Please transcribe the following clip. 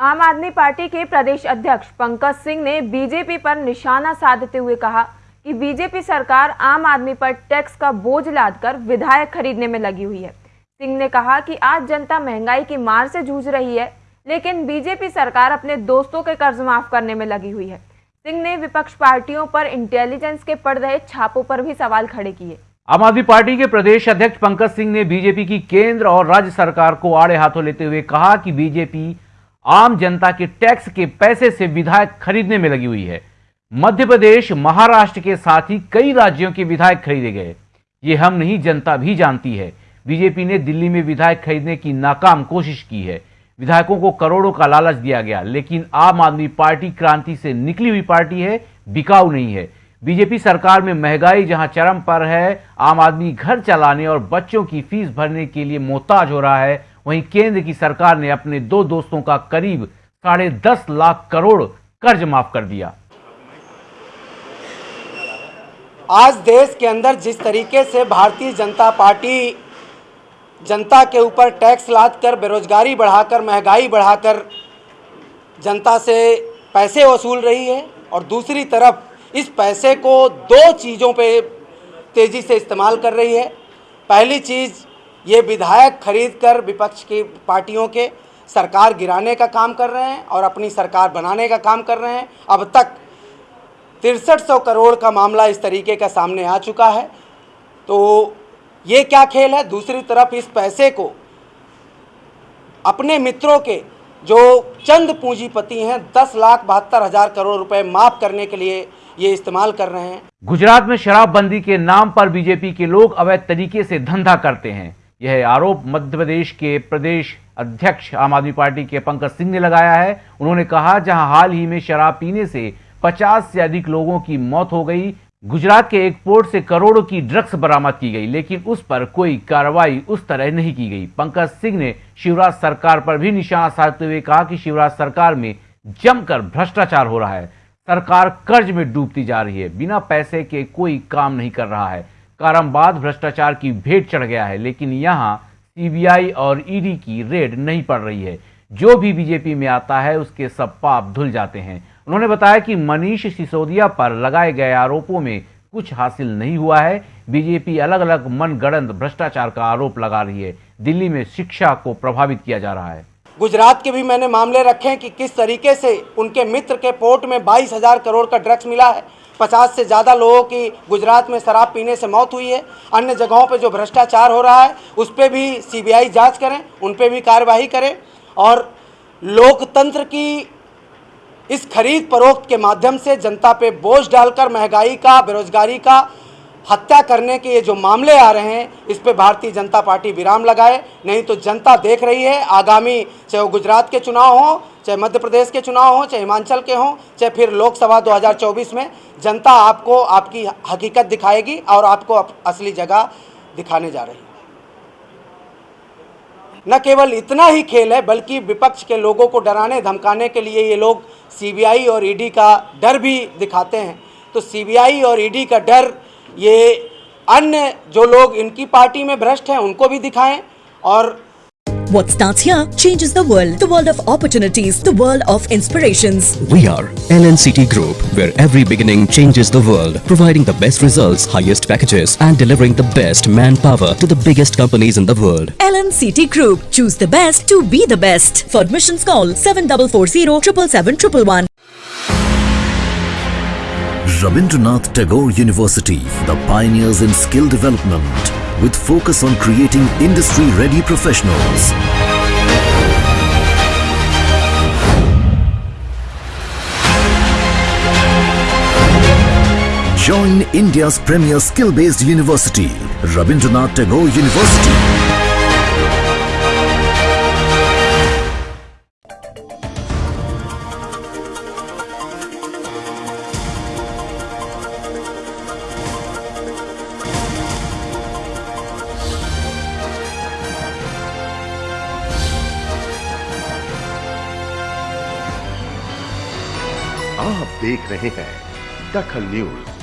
आम आदमी पार्टी के प्रदेश अध्यक्ष पंकज सिंह ने बीजेपी पर निशाना साधते हुए कहा कि बीजेपी सरकार आम आदमी पर टैक्स का बोझ लादकर विधायक खरीदने में लगी हुई है। सिंह ने कहा कि आज जनता महँगाई की मार से जूझ रही है, लेकिन बीजेपी सरकार अपने दोस्तों के कर्ज माफ़ करने में लगी हुई है। सिंह ने विपक्ष पार्टियों पर इंटेलिजेंस के पड़ रहे छापों पर भी सवाल खड़े किए। आम आदमी पार्टी के प्रदेश अध्यक्ष पंकज सिंह ने बीजेपी की केंद्र और राज्य सरकार को आड़े हाथों लेते हुए कहा कि बीजेपी आम जनता के टैक्स के पैसे से विधायक खरीदने में लगी हुई है। मध्य प्रदेश, महाराष्ट्र के साथ ही कई राज्यों के विधायक खरीदे गए। ये हम नहीं, जनता भी जानती है। बीजेपी ने दिल्ली में विधायक खरीदने की नाकाम कोशिश की है। विधायकों को करोड़ों का लालच दिया गया, लेकिन आम आदमी पार्टी क्रांति से निकली हुई पार्टी है, बिकाऊ नहीं है। बीजेपी सरकार में महँगाई जहाँ चरम पर है, आम आदमी घर चलाने और बच्चों की फ़ीस भरने के लिए मोहताज हो रहा है वहीं केंद्र की सरकार ने अपने दो दोस्तों का करीब साढ़े दस लाख करोड़ कर्ज माफ़ कर दिया। आज देश के अंदर जिस तरीके से भारतीय जनता पार्टी जनता के ऊपर टैक्स लाद कर बेरोजगारी बढ़ाकर, महँगाई बढ़ाकर जनता से पैसे वसूल रही है और दूसरी तरफ़ इस पैसे को दो चीज़ों पे तेज़ी से इस्तेमाल कर रही है। पहली चीज़ ये विधायक खरीद कर विपक्ष की पार्टियों के सरकार गिराने का काम कर रहे हैं और अपनी सरकार बनाने का काम कर रहे हैं। अब तक तिरसठ सौ करोड़ का मामला इस तरीके का सामने आ चुका है। तो ये क्या खेल है? दूसरी तरफ़ इस पैसे को अपने मित्रों के जो चंद पूंजीपति हैं, दस लाख बहत्तर हज़ार करोड़ रुपए माफ़ करने के लिए ये इस्तेमाल कर रहे हैं। गुजरात में शराबबंदी के नाम पर बीजेपी के लोग अवैध तरीके से धंधा करते हैं। यह आरोप मध्य प्रदेश के प्रदेश अध्यक्ष आम आदमी पार्टी के पंकज सिंह ने लगाया है। उन्होंने कहा, जहाँ हाल ही में शराब पीने से 50 से अधिक लोगों की मौत हो गई, गुजरात के एक पोर्ट से करोड़ों की ड्रग्स बरामद की गई, लेकिन उस पर कोई कार्रवाई उस तरह नहीं की गई। पंकज सिंह ने शिवराज सरकार पर भी निशाना साधते हुए कहा कि शिवराज सरकार में जमकर भ्रष्टाचार हो रहा है। सरकार कर्ज में डूबती जा रही है। बिना पैसे के कोई काम नहीं कर रहा है। कारमबाद भ्रष्टाचार की भेंट चढ़ गया है, लेकिन यहाँ सीबीआई और ईडी की रेड नहीं पड़ रही है। जो भी बीजेपी में आता है, उसके सब पाप धुल जाते हैं। उन्होंने बताया कि मनीष सिसोदिया पर लगाए गए आरोपों में कुछ हासिल नहीं हुआ है। बीजेपी अलग अलग मनगढ़ंत भ्रष्टाचार का आरोप लगा रही है। दिल्ली में शिक्षा को प्रभावित किया जा रहा है। गुजरात के भी मैंने मामले रखे हैं कि किस तरीके से उनके मित्र के पोर्ट में बाईस हज़ार करोड़ का ड्रग्स मिला है। पचास से ज़्यादा लोगों की गुजरात में शराब पीने से मौत हुई है। अन्य जगहों पर जो भ्रष्टाचार हो रहा है, उस पर भी सीबीआई जाँच करें, उन पर भी कार्यवाही करें और लोकतंत्र की इस खरीद फरोख्त के माध्यम से जनता पे बोझ डालकर महँगाई का, बेरोजगारी का हत्या करने के ये जो मामले आ रहे हैं, इस पे भारतीय जनता पार्टी विराम लगाए। नहीं तो जनता देख रही है, आगामी चाहे वो गुजरात के चुनाव हो चाहे मध्य प्रदेश के चुनाव हो, चाहे हिमाचल के हों, चाहे फिर लोकसभा 2024 में, जनता आपको, आपकी हकीकत दिखाएगी और आपको असली जगह दिखाने जा रही न केवल इतना ही खेल है, बल्कि विपक्ष के लोगों को डराने, धमकाने के लिए ये लोग सीबीआई और ईडी का डर भी दिखाते हैं। तो सीबीआई और ईडी का डर, ये अन्य जो लोग, इनकी पार्टी में भ्रष्ट हैं, उनको भी दिखाएँ और What starts here changes the world. The world of opportunities. The world of inspirations. We are LNCT Group, where every beginning changes the world, providing the best results, highest packages, and delivering the best manpower to the biggest companies in the world. LNCT Group. Choose the best to be the best. For admissions, call 7440 777 Rabindranath Tagore University, the pioneers in skill development, with focus on creating industry-ready professionals. Join India's premier skill-based university, Rabindranath Tagore University. आप देख रहे हैं दखल news.